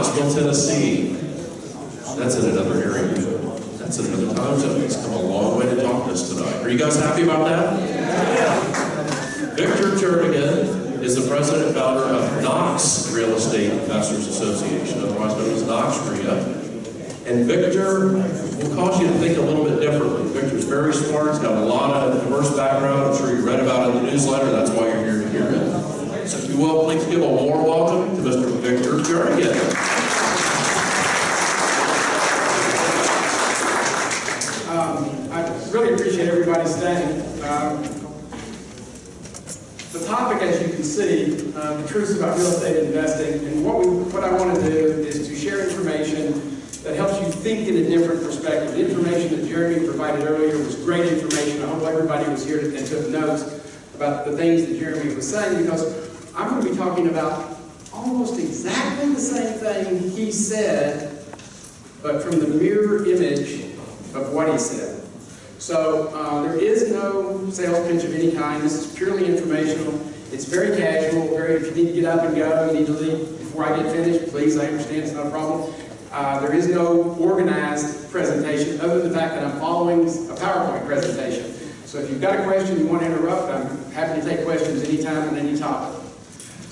Knoxville, Tennessee. That's in another area. That's in another time zone. He's come a long way to talk to us tonight. Are you guys happy about that? Yeah. Victor Jernigan is the president and founder of Knox Real Estate Investors Association, otherwise known as Knox REIA. And Victor will cause you to think a little bit differently. Victor's very smart, he's got a lot of diverse background. I'm sure you read about it in the newsletter, that's why you're here to hear it. So if you will, please give a warm welcome. Victor Jernigan. Um, I really appreciate everybody staying. Um, the topic, as you can see, uh, the truths about real estate investing, and what we, what I want to do is to share information that helps you think in a different perspective. The information that Jeremy provided earlier was great information. I hope everybody was here and took notes about the things that Jeremy was saying, because I'm going to be talking about almost exactly the same thing he said, but from the mirror image of what he said. So uh, there is no sales pitch of any kind. This is purely informational. It's very casual. Very, if you need to get up and go, you need to leave before I get finished, please. I understand it's not a problem. Uh, there is no organized presentation other than the fact that I'm following a PowerPoint presentation. So if you've got a question you want to interrupt, I'm happy to take questions anytime on any topic.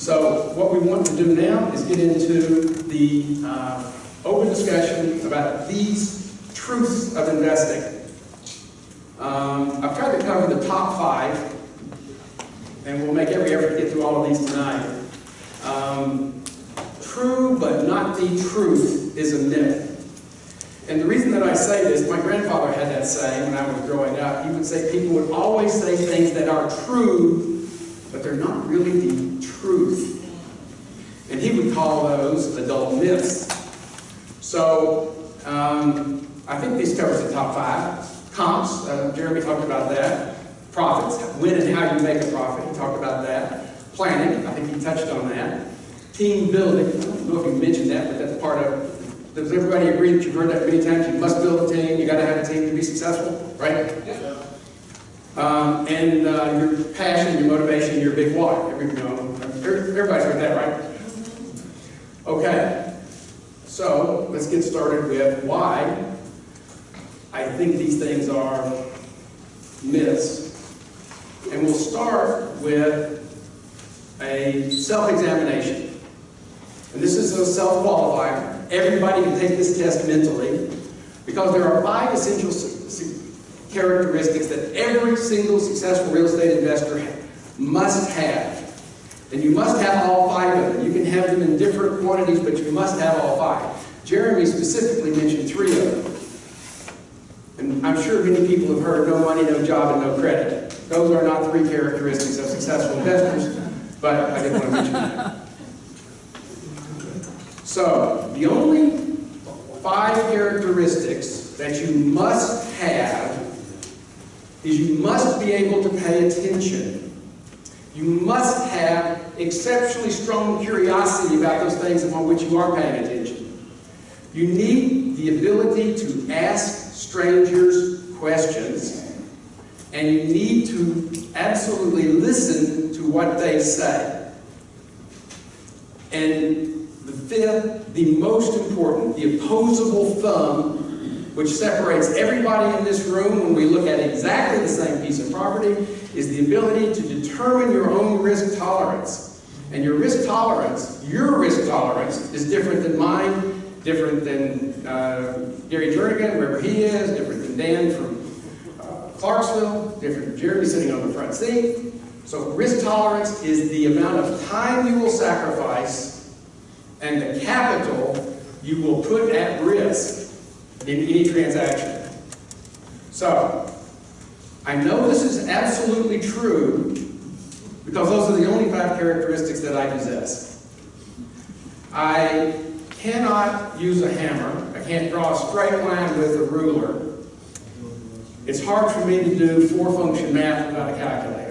So what we want to do now is get into the uh, open discussion about these truths of investing. Um, I've tried to cover the top five, and we'll make every effort to get through all of these tonight. Um, true but not the truth is a myth. And the reason that I say this, my grandfather had that saying when I was growing up. He would say people would always say things that are true, but they're not really the truth. And he would call those adult myths. So, um, I think this covers the top five. Comps, uh, Jeremy talked about that. Profits, when and how you make a profit, he talked about that. Planning, I think he touched on that. Team building, I don't know if you mentioned that, but that's part of, does everybody agree that you've heard that many times? You must build a team, you gotta have a team to be successful, right? Um, and uh, your passion, your motivation, your big why. Every, you know, everybody's heard that, right? Okay, so let's get started with why I think these things are myths. And we'll start with a self-examination. And this is a self-qualifier. Everybody can take this test mentally because there are five essential characteristics that every single successful real estate investor must have. And you must have all five of them. You can have them in different quantities, but you must have all five. Jeremy specifically mentioned three of them. And I'm sure many people have heard no money, no job, and no credit. Those are not three characteristics of successful investors, but I didn't want to mention that. So, the only five characteristics that you must have is you must be able to pay attention. You must have exceptionally strong curiosity about those things upon which you are paying attention. You need the ability to ask strangers questions, and you need to absolutely listen to what they say. And the fifth, the most important, the opposable thumb, which separates everybody in this room when we look at exactly the same piece of property, is the ability to determine your own risk tolerance. And your risk tolerance, your risk tolerance, is different than mine, different than uh, Gary Jernigan, wherever he is, different than Dan from uh, Clarksville, different than Jeremy sitting on the front seat. So risk tolerance is the amount of time you will sacrifice and the capital you will put at risk in any transaction. So, I know this is absolutely true because those are the only five characteristics that I possess. I cannot use a hammer. I can't draw a straight line with a ruler. It's hard for me to do four-function math without a calculator.